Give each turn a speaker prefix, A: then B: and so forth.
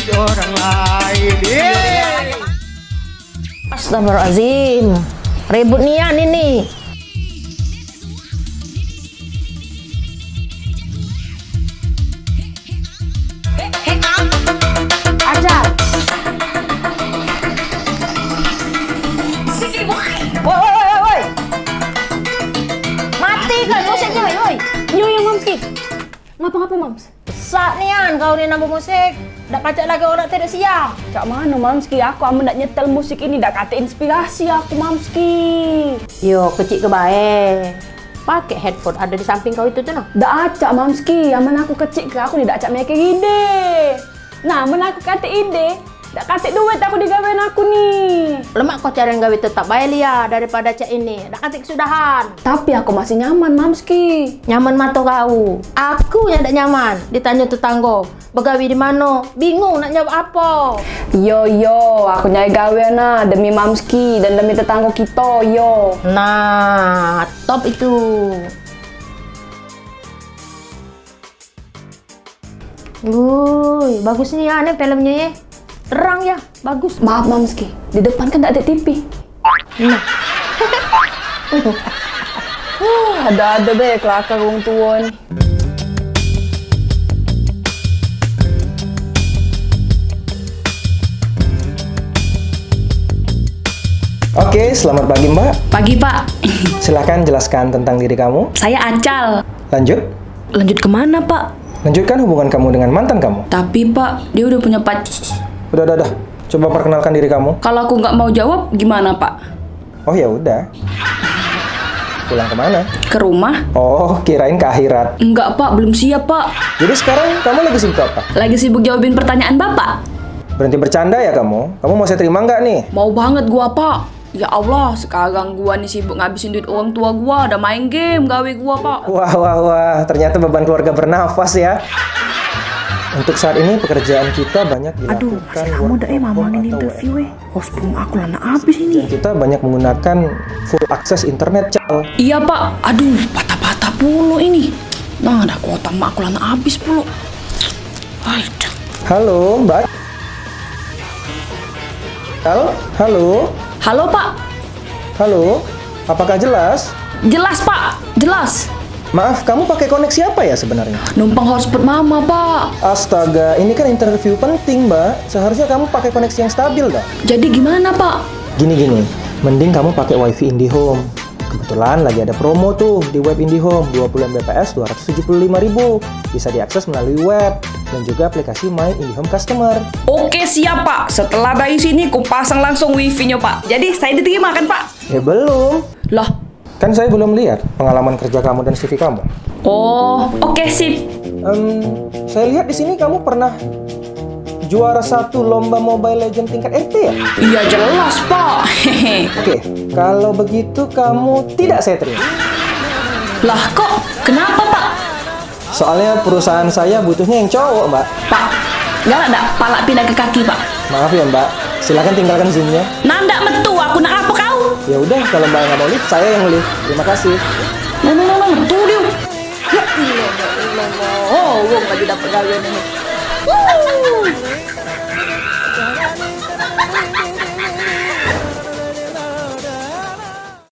A: duit orang lain.
B: Astagfirullahaladzim. Ribut nian ini. Woi, woi. Mati kan musiknya.
C: Ngapa-ngapa mams?
B: Besar nian kau ni nambah musik. Dak pacak lagi orang tidak siap.
C: Cak mana mamski? Aku amun nak nyetel musik ini dak kata inspirasi aku mamski.
B: Yo, kecil ke baik. Pakai headphone ada di samping kau itu tuh noh.
C: Dak acak mamski. Aman aku kecil ke aku ni dak acak mikir ide. Nah, amun aku kata ide, dak kata duit aku digawein aku ni.
B: Lemak kau cari yang gawe tetap baik lia daripada cak ini. Dak kata kesudahan.
C: Tapi aku masih nyaman mamski.
B: Nyaman mata kau. Aku yang tak nyaman. Ditanya tetangga. Begawi di mana? Bingung nak jawab apa.
C: Yo yo, aku nyai gawe nah demi mamski dan demi tetangga kita yo.
B: Nah, top itu. Wuih, bagus nih ya nih filmnya ya. Terang ya, bagus.
C: Maaf mamski, di depan kan tak ada TV.
B: Nah,
C: Ada-ada deh kelakar wong tua ni.
D: Oke, selamat pagi Mbak.
E: Pagi Pak,
D: Silahkan jelaskan tentang diri kamu.
E: saya Acal.
D: Lanjut.
E: Lanjut ke mana Pak?
D: Lanjutkan hubungan kamu dengan mantan kamu.
E: Tapi Pak, dia udah punya pacar.
D: Udah, udah, udah. Coba perkenalkan diri kamu.
E: Kalau aku nggak mau jawab, gimana Pak?
D: Oh ya udah. Pulang ke mana?
E: Ke rumah?
D: Oh, kirain ke akhirat.
E: Enggak Pak, belum siap Pak.
D: Jadi sekarang kamu lagi sibuk apa?
E: Lagi sibuk jawabin pertanyaan Bapak.
D: Berhenti bercanda ya kamu? Kamu mau saya terima nggak nih?
E: Mau banget gua Pak. Ya Allah, sekarang gua nih sibuk ngabisin duit orang tua gua, udah main game gawe gua Pak.
D: Wah, wah, wah. Ternyata beban keluarga bernafas ya. Untuk saat ini pekerjaan kita banyak dilakukan
F: Aduh, si kamu dah eh ini interview eh. Hospung aku lah nak habis ini.
D: Kita banyak menggunakan full akses internet, Cal.
E: Iya Pak, aduh patah-patah puluh ini. Nah, ada kuota mak aku lana habis puluh. Aduh.
D: Halo, Mbak. Halo, halo,
E: Halo Pak,
D: halo. Apakah jelas?
E: jelas Pak, jelas.
D: Maaf, kamu pakai koneksi apa ya sebenarnya?
E: Numpang hotspot mama Pak.
D: Astaga, ini kan interview penting, Mbak. Seharusnya kamu pakai koneksi yang stabil, dah.
E: Jadi gimana Pak?
D: Gini-gini, mending kamu pakai WiFi IndiHome. Kebetulan lagi ada promo tuh di web IndiHome, 20 Mbps 275.000. Bisa diakses melalui web dan juga aplikasi My IndiHome Customer.
E: Oke siap Pak, setelah dari sini ku pasang langsung wifi-nya Pak. Jadi saya diterima kan Pak?
D: Ya belum.
E: Lah,
D: Kan saya belum lihat pengalaman kerja kamu dan CV kamu.
E: oh oke sip.
D: Em, saya lihat di sini kamu pernah juara satu lomba Mobile Legend tingkat RT ya?
E: Iya jelas Pak.
D: Oke, kalau begitu kamu tidak saya terima.
E: lah kok, kenapa Pak?
D: Soalnya perusahaan saya butuhnya yang cowok, Mbak.
E: Pak, nggak ada palak pindah ke kaki Pak.
D: Maaf ya, Mbak. Silakan tinggalkan Zoom-nya.
E: Nanda
D: Ya udah, kalau Mbak nggak mau lift, saya yang lift. Terima kasih.
E: Nah, nah, nah, metu dia. Ya Allah, ya Allah. Oh, wong lagi dapat gawean ini.